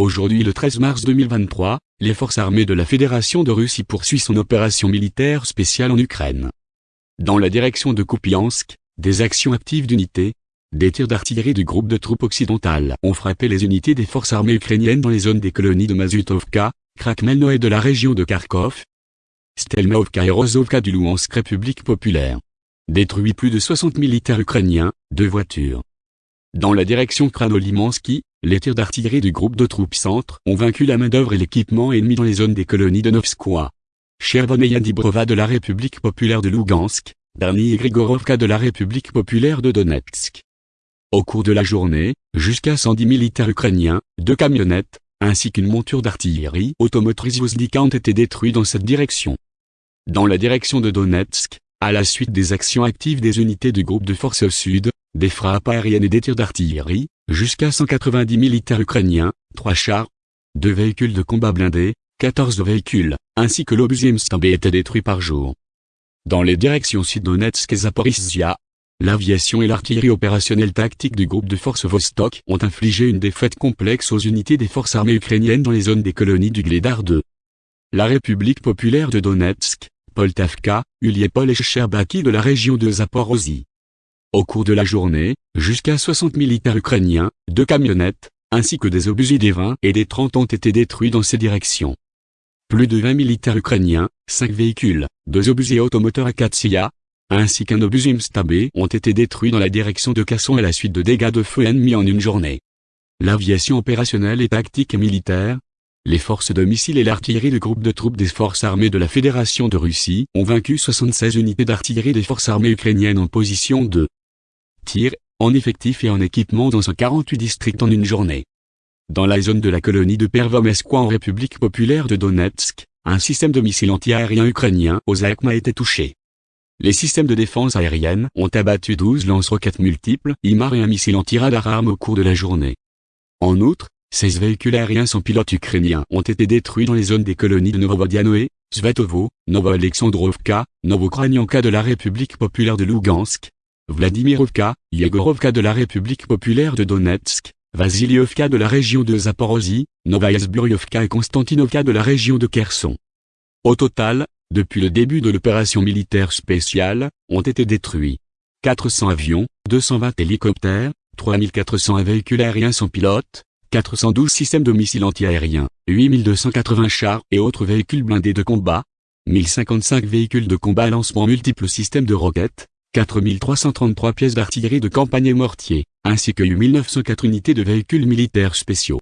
Aujourd'hui le 13 mars 2023, les forces armées de la Fédération de Russie poursuivent son opération militaire spéciale en Ukraine. Dans la direction de Kupiansk, des actions actives d'unités, des tirs d'artillerie du groupe de troupes occidentales ont frappé les unités des forces armées ukrainiennes dans les zones des colonies de Mazutovka, Krakmelno de la région de Kharkov, Stelmaovka et Rozovka du Louhansk République populaire. Détruit plus de 60 militaires ukrainiens, deux voitures. Dans la direction Kranolimansky, les tirs d'artillerie du groupe de troupes centre ont vaincu la main-d'œuvre et l'équipement ennemi dans les zones des colonies de Novskoye. Chervoneia Dibrova de la République populaire de Lugansk, Darny et Grigorovka de la République populaire de Donetsk. Au cours de la journée, jusqu'à 110 militaires ukrainiens, deux camionnettes, ainsi qu'une monture d'artillerie automotrice Vozdika ont été détruits dans cette direction. Dans la direction de Donetsk, à la suite des actions actives des unités du groupe de forces sud, des frappes aériennes et des tirs d'artillerie, jusqu'à 190 militaires ukrainiens, trois chars, deux véhicules de combat blindés, 14 véhicules, ainsi que l'obusier Mstambe étaient détruits par jour. Dans les directions sud-Donetsk et Zaporizhia, L'aviation et l'artillerie opérationnelle tactique du groupe de forces Vostok ont infligé une défaite complexe aux unités des forces armées ukrainiennes dans les zones des colonies du Gledar 2. La République populaire de Donetsk, Poltavka, Uliepol et Sherbaki de la région de Zaporozhye. Au cours de la journée, jusqu'à 60 militaires ukrainiens, deux camionnettes, ainsi que des obusiers des 20 et des 30 ont été détruits dans ces directions. Plus de 20 militaires ukrainiens, 5 véhicules, deux obusiers automoteurs Akatsiya, ainsi qu'un obus Stabé ont été détruits dans la direction de Casson à la suite de dégâts de feu ennemis en une journée. L'aviation opérationnelle et tactique et militaire, les forces de missiles et l'artillerie du groupe de troupes des forces armées de la Fédération de Russie ont vaincu 76 unités d'artillerie des forces armées ukrainiennes en position de tir, en effectif et en équipement dans un 48 districts en une journée. Dans la zone de la colonie de Pervomeskwa en République populaire de Donetsk, un système de missiles anti-aériens ukrainiens aux a été touché. Les systèmes de défense aérienne ont abattu 12 lance-roquettes multiples, IMAR et un missile anti-radar au cours de la journée. En outre, 16 véhicules aériens sans pilote ukrainiens ont été détruits dans les zones des colonies de Novovodanoe, Svetovo, Novo-Alexandrovka, Novokranianka de la République populaire de Lugansk, Vladimirovka, Yegorovka de la République populaire de Donetsk, Vasilievka de la région de Zaporozhye, Novaya et Konstantinovka de la région de Kherson. Au total, depuis le début de l'opération militaire spéciale, ont été détruits 400 avions, 220 hélicoptères, 3400 véhicules aériens sans pilote, 412 systèmes de missiles antiaériens, 8280 chars et autres véhicules blindés de combat, 1055 véhicules de combat lancement multiples systèmes de roquettes, 4333 pièces d'artillerie de campagne et mortiers, ainsi que 8904 unités de véhicules militaires spéciaux.